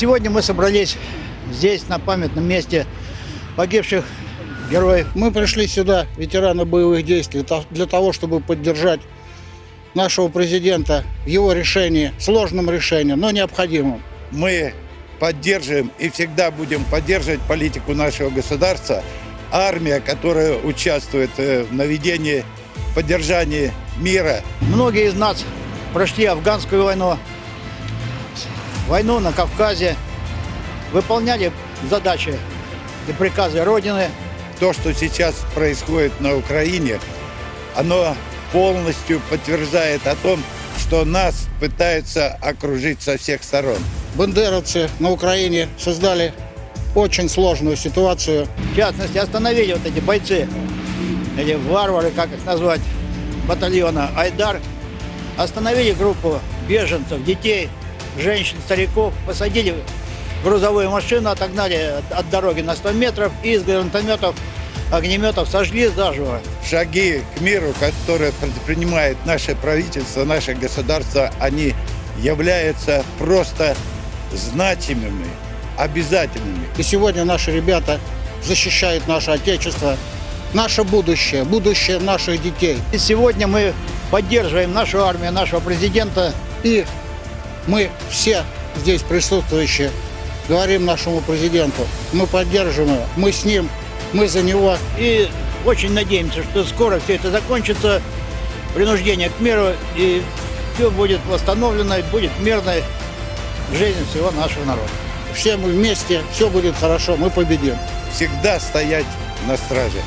Сегодня мы собрались здесь, на памятном месте погибших героев. Мы пришли сюда, ветераны боевых действий, для того, чтобы поддержать нашего президента в его решении, сложном решении, но необходимом. мы поддерживаем и всегда будем поддерживать политику нашего государства. Армия, которая участвует э, в наведении, поддержании мира, Многие из нас прошли афганскую войну, войну на Кавказе, выполняли задачи и приказы Родины. то, что сейчас происходит на Украине, оно полностью подтверждает о том, что нас пытаются окружить со всех сторон. Бандеровцы на Украине создали очень сложную ситуацию. В частности, остановили вот эти бойцы, или варвары, как их назвать, батальона «Айдар». Остановили группу беженцев, детей, женщин, стариков, посадили в грузовую машину, отогнали от- дороги на 100 метров и из гранатометов, огнеметов сожгли заживо. Шаги к миру, которые предпринимает наше правительство, наше государство, они являются просто значимыми, обязательными. И сегодня наши ребята защищают наше Отечество, наше будущее, будущее наших детей. И сегодня мы поддерживаем нашу армию, нашего президента. И мы все здесь присутствующие говорим нашему президенту, мы поддерживаем его, мы с ним, мы за него. И очень надеемся, что скоро все это закончится, принуждение к миру, и все будет восстановлено, и будет мирной жизнь всего нашего народа. Все мы вместе, все будет хорошо, мы победим. Всегда стоять на страже.